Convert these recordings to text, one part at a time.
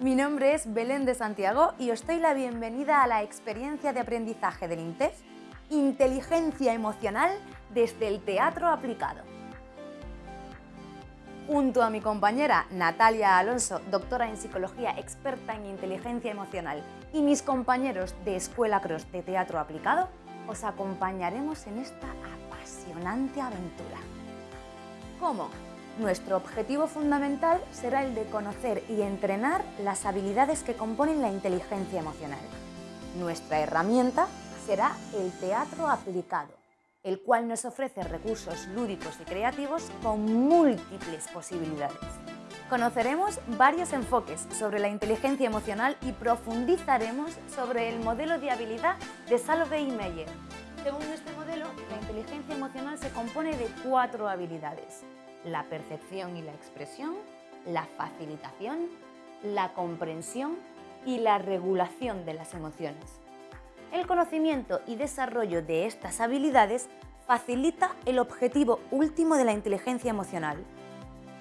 Mi nombre es Belén de Santiago y os doy la bienvenida a la experiencia de aprendizaje del INTEF, Inteligencia Emocional desde el Teatro Aplicado. Junto a mi compañera Natalia Alonso, doctora en Psicología, experta en Inteligencia Emocional, y mis compañeros de Escuela Cross de Teatro Aplicado, os acompañaremos en esta apasionante aventura. ¿Cómo? Nuestro objetivo fundamental será el de conocer y entrenar las habilidades que componen la inteligencia emocional. Nuestra herramienta será el teatro aplicado, el cual nos ofrece recursos lúdicos y creativos con múltiples posibilidades. Conoceremos varios enfoques sobre la inteligencia emocional y profundizaremos sobre el modelo de habilidad de Salovey Meyer. Según este modelo, la inteligencia emocional se compone de cuatro habilidades la percepción y la expresión, la facilitación, la comprensión y la regulación de las emociones. El conocimiento y desarrollo de estas habilidades facilita el objetivo último de la inteligencia emocional,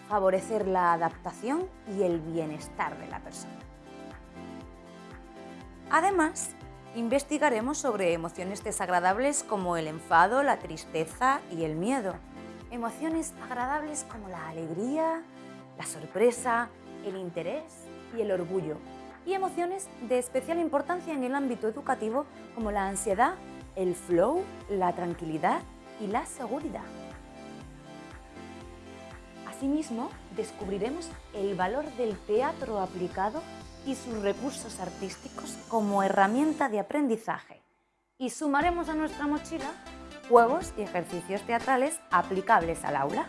favorecer la adaptación y el bienestar de la persona. Además, investigaremos sobre emociones desagradables como el enfado, la tristeza y el miedo, Emociones agradables como la alegría, la sorpresa, el interés y el orgullo. Y emociones de especial importancia en el ámbito educativo como la ansiedad, el flow, la tranquilidad y la seguridad. Asimismo, descubriremos el valor del teatro aplicado y sus recursos artísticos como herramienta de aprendizaje. Y sumaremos a nuestra mochila juegos y ejercicios teatrales aplicables al aula.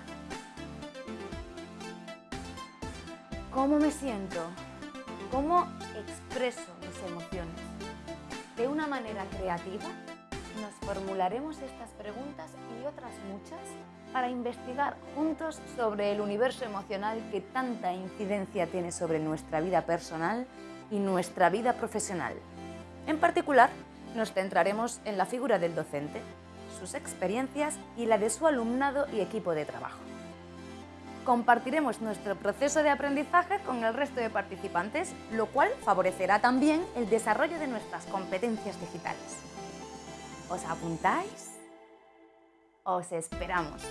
¿Cómo me siento? ¿Cómo expreso mis emociones? De una manera creativa, nos formularemos estas preguntas y otras muchas para investigar juntos sobre el universo emocional que tanta incidencia tiene sobre nuestra vida personal y nuestra vida profesional. En particular, nos centraremos en la figura del docente, sus experiencias y la de su alumnado y equipo de trabajo. Compartiremos nuestro proceso de aprendizaje con el resto de participantes, lo cual favorecerá también el desarrollo de nuestras competencias digitales. ¿Os apuntáis? Os esperamos.